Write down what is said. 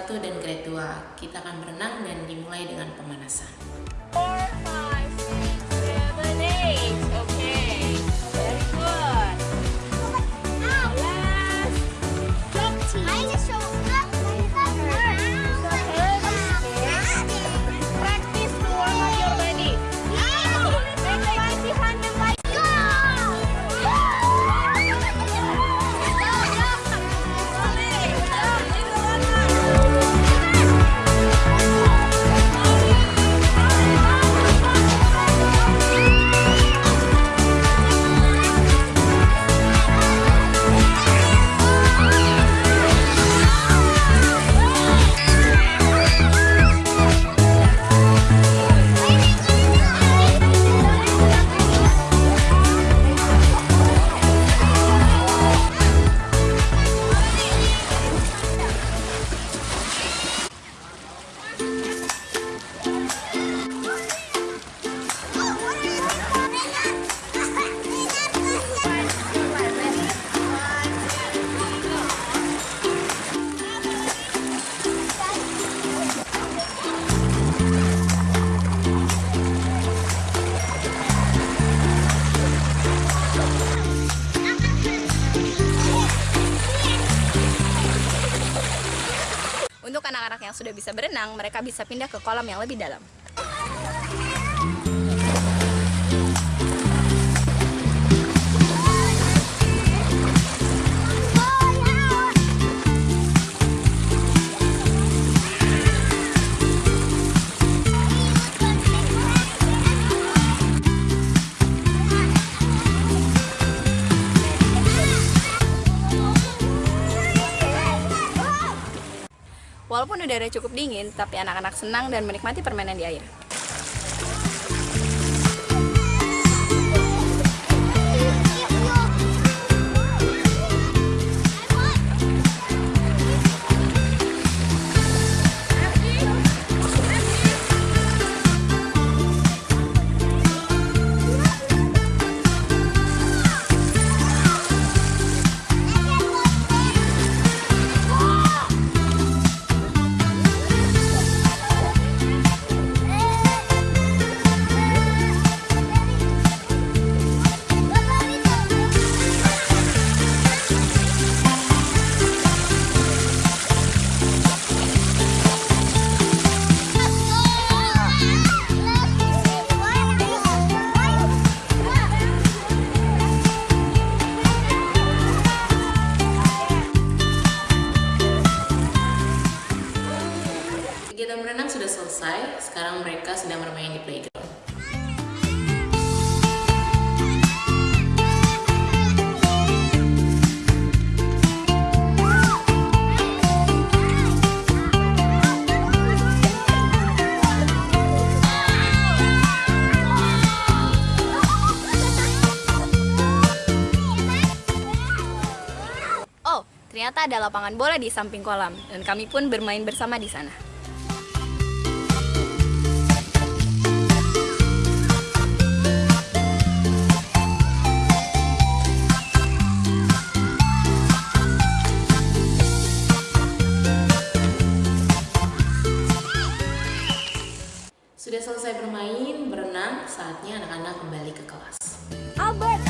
1 dan grade 2. Kita akan berenang dan dimulai dengan pemanasan. 4, 5, 6, 7, 8. Anak-anak yang sudah bisa berenang, mereka bisa pindah ke kolam yang lebih dalam. Walaupun udara cukup dingin, tapi anak-anak senang dan menikmati permainan di air. Kegiatan berenang sudah selesai, sekarang mereka sedang bermain di playground. Oh, ternyata ada lapangan bola di samping kolam, dan kami pun bermain bersama di sana. selesai bermain, berenang, saatnya anak-anak kembali ke kelas. Albert!